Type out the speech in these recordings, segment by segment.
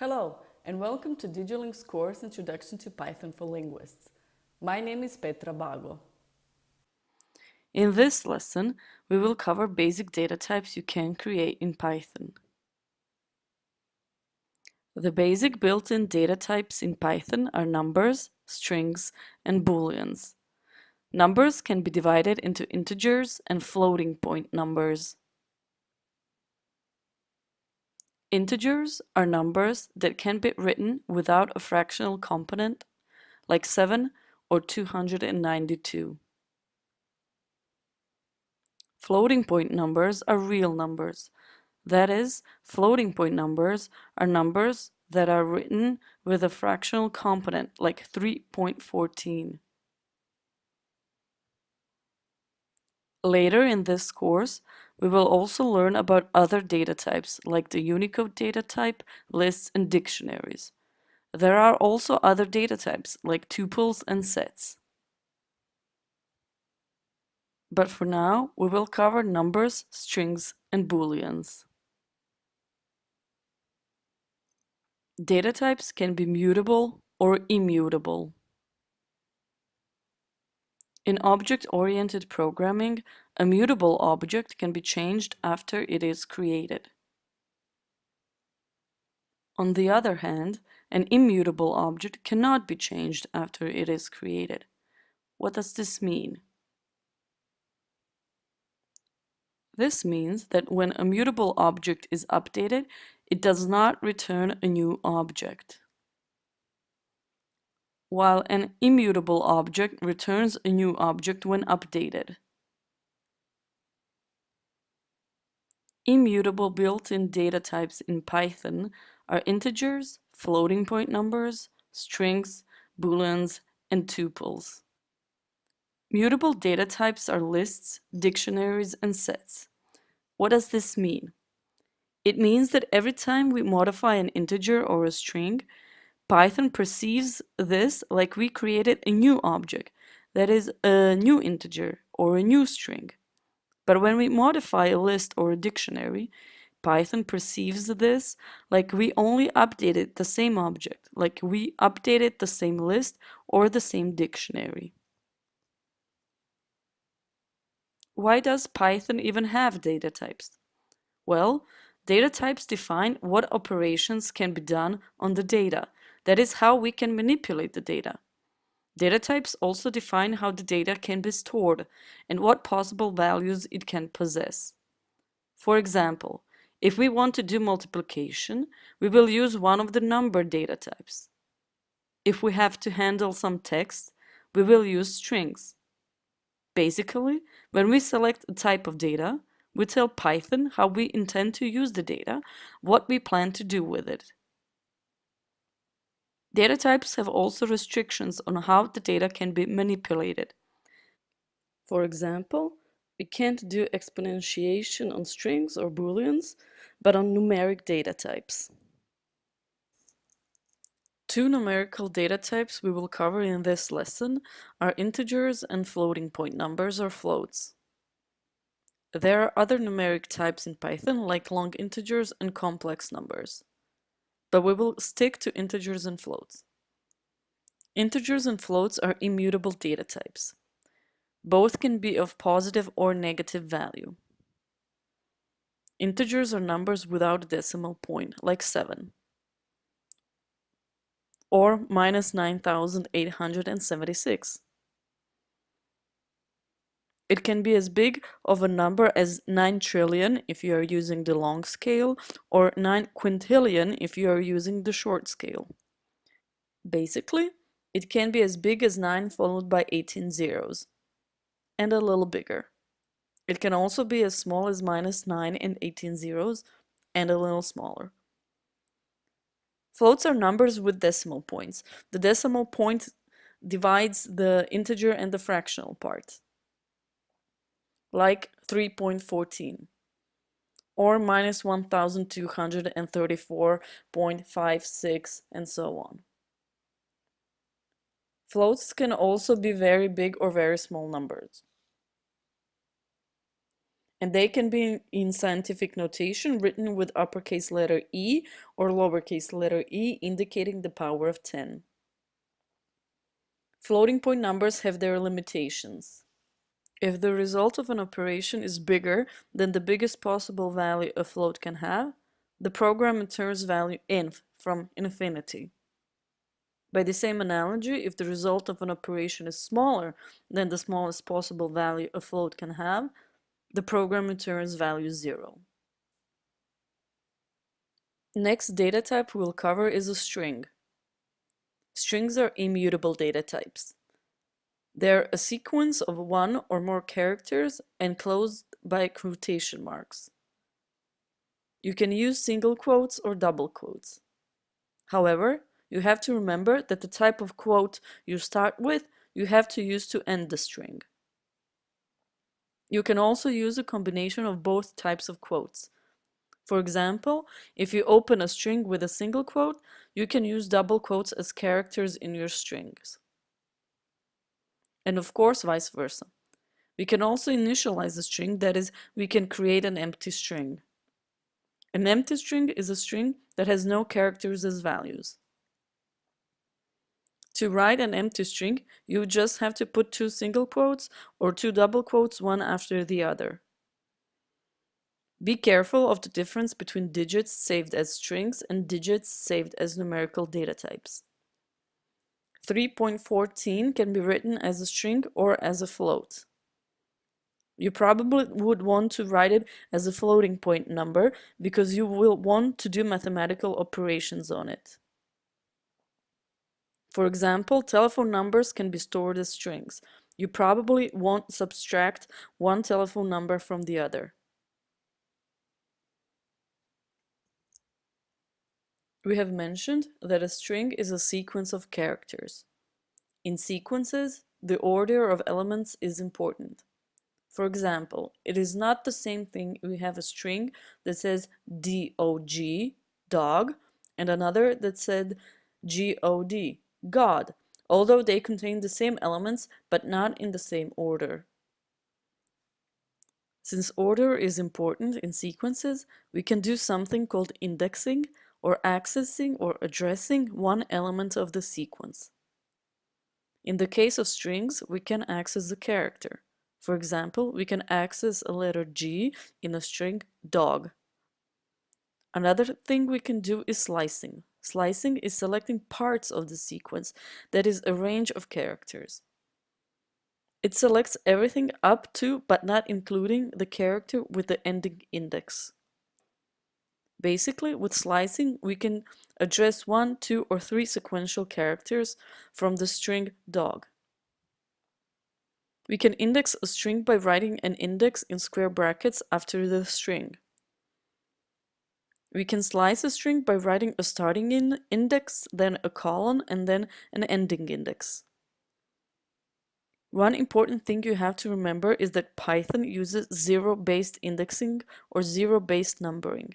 Hello, and welcome to DigiLing's course Introduction to Python for Linguists. My name is Petra Bago. In this lesson, we will cover basic data types you can create in Python. The basic built-in data types in Python are numbers, strings, and booleans. Numbers can be divided into integers and floating point numbers. Integers are numbers that can be written without a fractional component, like 7 or 292. Floating point numbers are real numbers. That is, floating point numbers are numbers that are written with a fractional component, like 3.14. Later in this course, we will also learn about other data types like the Unicode data type, lists, and dictionaries. There are also other data types like tuples and sets. But for now, we will cover numbers, strings, and booleans. Data types can be mutable or immutable. In object-oriented programming, a mutable object can be changed after it is created. On the other hand, an immutable object cannot be changed after it is created. What does this mean? This means that when a mutable object is updated, it does not return a new object while an immutable object returns a new object when updated. Immutable built-in data types in Python are integers, floating point numbers, strings, booleans, and tuples. Mutable data types are lists, dictionaries, and sets. What does this mean? It means that every time we modify an integer or a string, Python perceives this like we created a new object, that is a new integer or a new string. But when we modify a list or a dictionary, Python perceives this like we only updated the same object, like we updated the same list or the same dictionary. Why does Python even have data types? Well, data types define what operations can be done on the data that is how we can manipulate the data. Data types also define how the data can be stored and what possible values it can possess. For example, if we want to do multiplication, we will use one of the number data types. If we have to handle some text, we will use strings. Basically, when we select a type of data, we tell Python how we intend to use the data, what we plan to do with it. Data types have also restrictions on how the data can be manipulated. For example, we can't do exponentiation on strings or booleans, but on numeric data types. Two numerical data types we will cover in this lesson are integers and floating point numbers or floats. There are other numeric types in Python like long integers and complex numbers but we will stick to integers and floats. Integers and floats are immutable data types. Both can be of positive or negative value. Integers are numbers without a decimal point, like 7, or minus 9,876. It can be as big of a number as 9 trillion if you are using the long scale or 9 quintillion if you are using the short scale. Basically, it can be as big as 9 followed by 18 zeros, and a little bigger. It can also be as small as minus 9 and 18 zeros, and a little smaller. Floats are numbers with decimal points. The decimal point divides the integer and the fractional part like 3.14 or minus 1234.56 and so on. Floats can also be very big or very small numbers. And they can be in scientific notation written with uppercase letter E or lowercase letter e indicating the power of 10. Floating point numbers have their limitations. If the result of an operation is bigger than the biggest possible value a float can have, the program returns value inf from infinity. By the same analogy, if the result of an operation is smaller than the smallest possible value a float can have, the program returns value 0. Next data type we'll cover is a string. Strings are immutable data types. They're a sequence of one or more characters enclosed by quotation marks. You can use single quotes or double quotes. However, you have to remember that the type of quote you start with you have to use to end the string. You can also use a combination of both types of quotes. For example, if you open a string with a single quote, you can use double quotes as characters in your strings. And of course, vice versa. We can also initialize a string, that is, we can create an empty string. An empty string is a string that has no characters as values. To write an empty string, you just have to put two single quotes or two double quotes one after the other. Be careful of the difference between digits saved as strings and digits saved as numerical data types. 3.14 can be written as a string or as a float. You probably would want to write it as a floating point number because you will want to do mathematical operations on it. For example, telephone numbers can be stored as strings. You probably won't subtract one telephone number from the other. We have mentioned that a string is a sequence of characters. In sequences, the order of elements is important. For example, it is not the same thing we have a string that says dog, dog, and another that said god, God, although they contain the same elements but not in the same order. Since order is important in sequences, we can do something called indexing or accessing or addressing one element of the sequence. In the case of strings, we can access the character. For example, we can access a letter G in a string dog. Another thing we can do is slicing. Slicing is selecting parts of the sequence, that is a range of characters. It selects everything up to but not including the character with the ending index. Basically, with slicing, we can address one, two, or three sequential characters from the string dog. We can index a string by writing an index in square brackets after the string. We can slice a string by writing a starting in index, then a colon, and then an ending index. One important thing you have to remember is that Python uses zero-based indexing or zero-based numbering.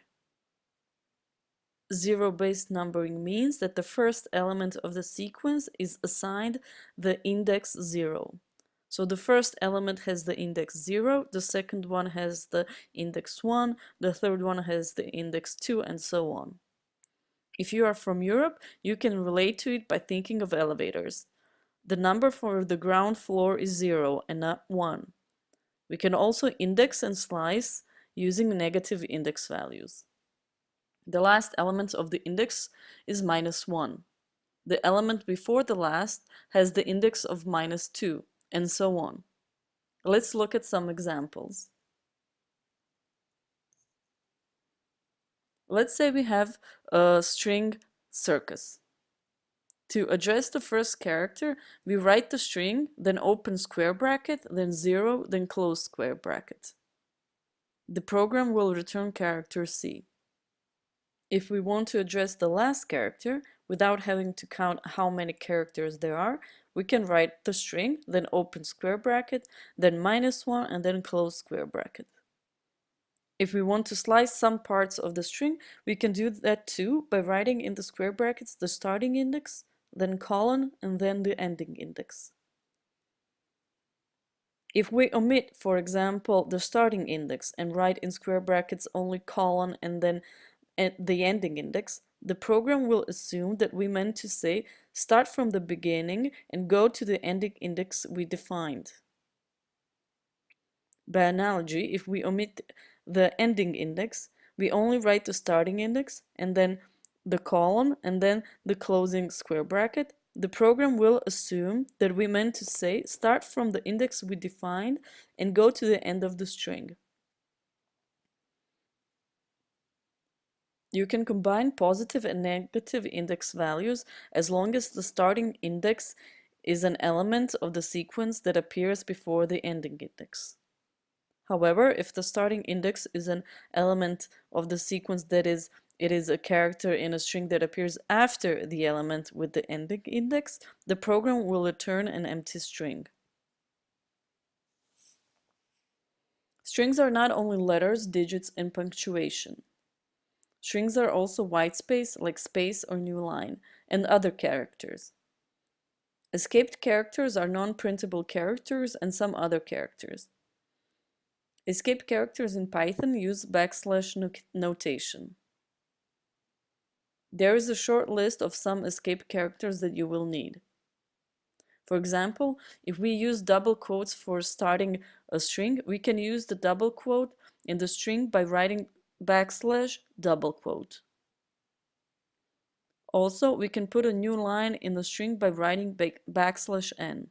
Zero-based numbering means that the first element of the sequence is assigned the index 0. So the first element has the index 0, the second one has the index 1, the third one has the index 2, and so on. If you are from Europe, you can relate to it by thinking of elevators. The number for the ground floor is 0 and not 1. We can also index and slice using negative index values. The last element of the index is minus 1. The element before the last has the index of minus 2 and so on. Let's look at some examples. Let's say we have a string circus. To address the first character, we write the string, then open square bracket, then zero, then close square bracket. The program will return character C. If we want to address the last character, without having to count how many characters there are, we can write the string, then open square bracket, then minus 1, and then close square bracket. If we want to slice some parts of the string, we can do that too by writing in the square brackets the starting index, then colon, and then the ending index. If we omit, for example, the starting index and write in square brackets only colon and then the ending index, the program will assume that we meant to say start from the beginning and go to the ending index we defined. By analogy, if we omit the ending index, we only write the starting index and then the column and then the closing square bracket the program will assume that we meant to say start from the index we defined and go to the end of the string. You can combine positive and negative index values as long as the starting index is an element of the sequence that appears before the ending index. However, if the starting index is an element of the sequence that is it is a character in a string that appears after the element with the ending index, the program will return an empty string. Strings are not only letters, digits, and punctuation. Strings are also whitespace, like space or new line, and other characters. Escaped characters are non-printable characters and some other characters. Escape characters in Python use backslash notation. There is a short list of some escape characters that you will need. For example, if we use double quotes for starting a string, we can use the double quote in the string by writing backslash double quote. Also, we can put a new line in the string by writing backslash n.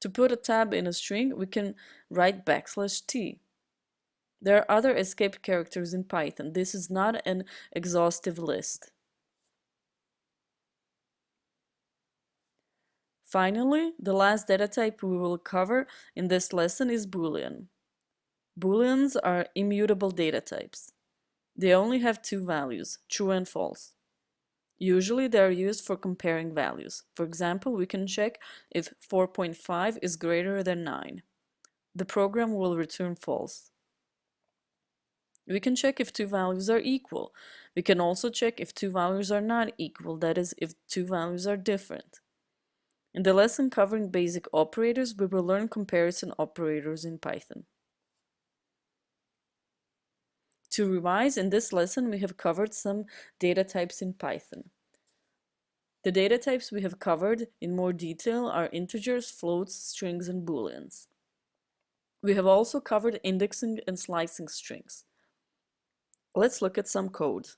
To put a tab in a string, we can write backslash t. There are other escape characters in Python. This is not an exhaustive list. Finally, the last data type we will cover in this lesson is Boolean. Booleans are immutable data types. They only have two values, true and false. Usually they are used for comparing values. For example, we can check if 4.5 is greater than 9. The program will return false. We can check if two values are equal. We can also check if two values are not equal, that is, if two values are different. In the lesson covering basic operators, we will learn comparison operators in Python. To revise, in this lesson we have covered some data types in Python. The data types we have covered in more detail are integers, floats, strings, and booleans. We have also covered indexing and slicing strings. Let's look at some code.